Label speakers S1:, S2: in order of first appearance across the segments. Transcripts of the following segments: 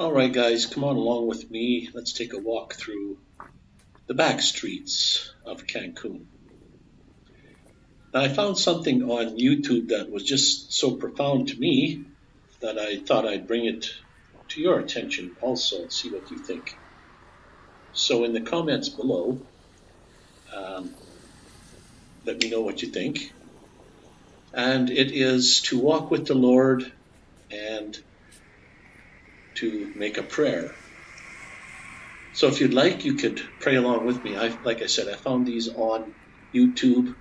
S1: All right, guys, come on along with me. Let's take a walk through the back streets of Cancun. Now, I found something on YouTube that was just so profound to me that I thought I'd bring it to your attention also and see what you think. So, in the comments below, um, let me know what you think. And it is to walk with the Lord and to make a prayer. So if you'd like, you could pray along with me. I, like I said, I found these on YouTube.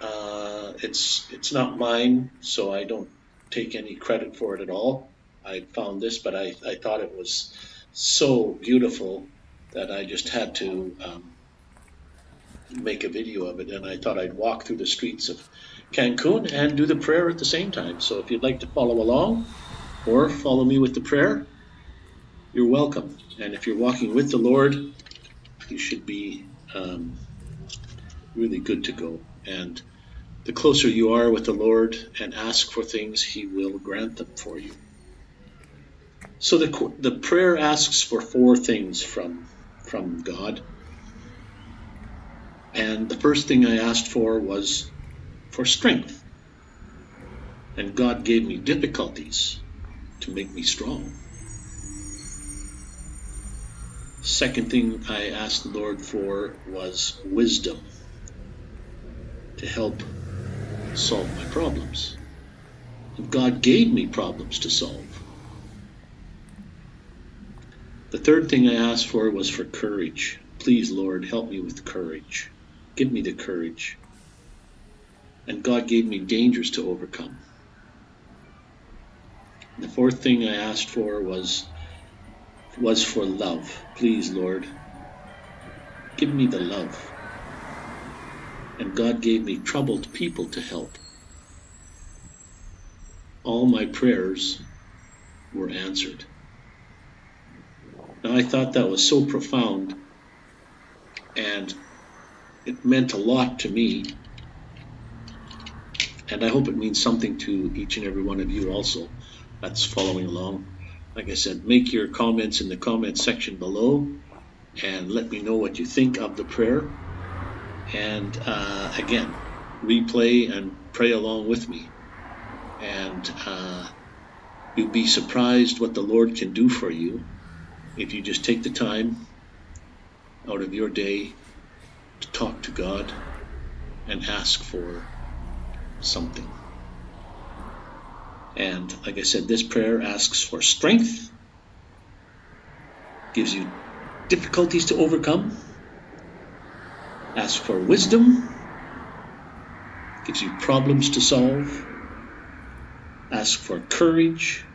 S1: Uh, it's it's not mine, so I don't take any credit for it at all. I found this, but I, I thought it was so beautiful that I just had to um, make a video of it, and I thought I'd walk through the streets of Cancun and do the prayer at the same time. So if you'd like to follow along or follow me with the prayer, you're welcome. And if you're walking with the Lord, you should be um, really good to go. And the closer you are with the Lord and ask for things, He will grant them for you. So the, the prayer asks for four things from, from God. And the first thing I asked for was for strength. And God gave me difficulties to make me strong. Second thing I asked the Lord for was wisdom to help solve my problems. And God gave me problems to solve. The third thing I asked for was for courage. Please, Lord, help me with courage. Give me the courage. And God gave me dangers to overcome. The fourth thing I asked for was was for love. Please, Lord, give me the love. And God gave me troubled people to help. All my prayers were answered. Now, I thought that was so profound and it meant a lot to me. And I hope it means something to each and every one of you also that's following along. Like I said, make your comments in the comment section below and let me know what you think of the prayer. And uh, again, replay and pray along with me. And uh, you'll be surprised what the Lord can do for you if you just take the time out of your day to talk to God and ask for something. And like I said, this prayer asks for strength, gives you difficulties to overcome, asks for wisdom, gives you problems to solve, asks for courage,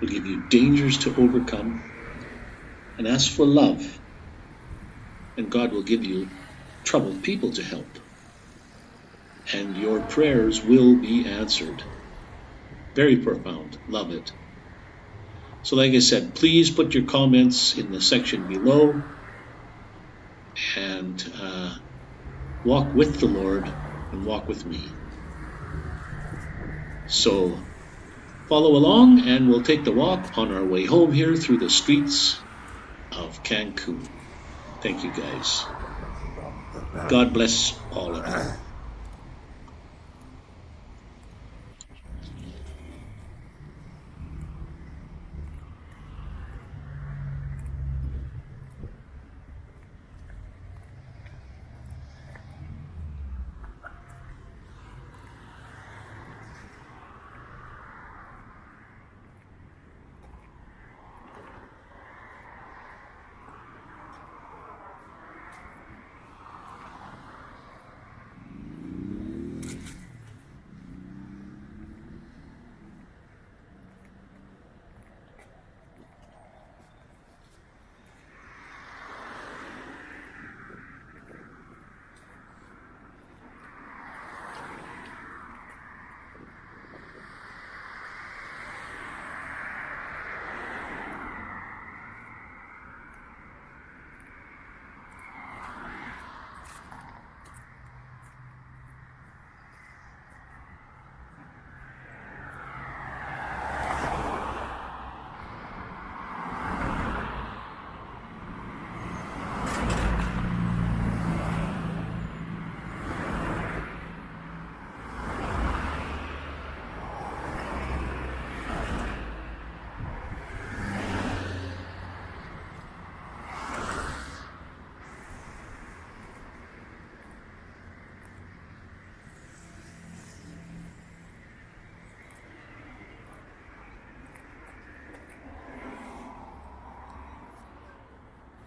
S1: will give you dangers to overcome, and ask for love, and God will give you troubled people to help. And your prayers will be answered. Very profound. Love it. So, like I said, please put your comments in the section below and uh, walk with the Lord and walk with me. So, follow along and we'll take the walk on our way home here through the streets of Cancun. Thank you, guys. God bless all of you.